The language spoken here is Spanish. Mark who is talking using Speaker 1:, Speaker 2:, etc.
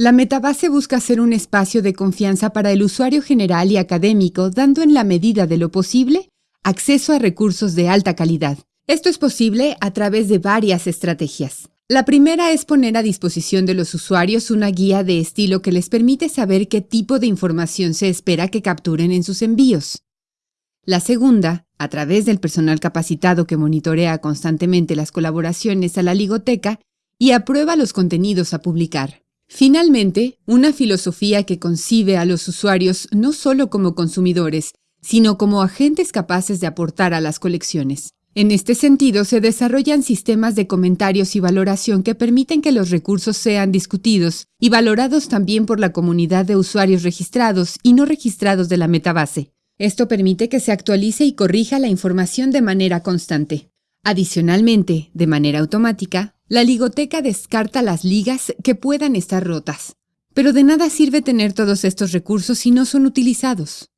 Speaker 1: La metabase busca ser un espacio de confianza para el usuario general y académico, dando en la medida de lo posible acceso a recursos de alta calidad. Esto es posible a través de varias estrategias. La primera es poner a disposición de los usuarios una guía de estilo que les permite saber qué tipo de información se espera que capturen en sus envíos. La segunda, a través del personal capacitado que monitorea constantemente las colaboraciones a la ligoteca y aprueba los contenidos a publicar. Finalmente, una filosofía que concibe a los usuarios no solo como consumidores, sino como agentes capaces de aportar a las colecciones. En este sentido, se desarrollan sistemas de comentarios y valoración que permiten que los recursos sean discutidos y valorados también por la comunidad de usuarios registrados y no registrados de la metabase. Esto permite que se actualice y corrija la información de manera constante. Adicionalmente, de manera automática, la ligoteca descarta las ligas que puedan estar rotas. Pero de nada sirve tener todos estos recursos si no son utilizados.